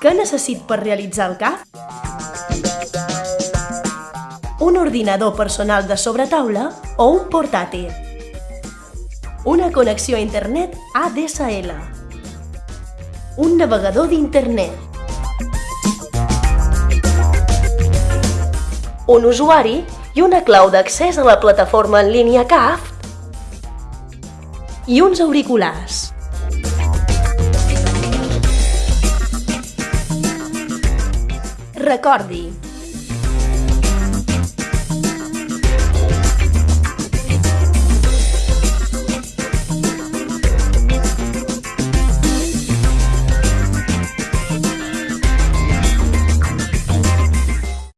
Què necessit per realitzar el CAF? Un ordinador personal de sobretaula o un portàtil. Una connexió a internet ADSL. Un navegador d'internet. Un usuari i una clau d'accés a la plataforma en línia CAF i uns auriculars. recordi,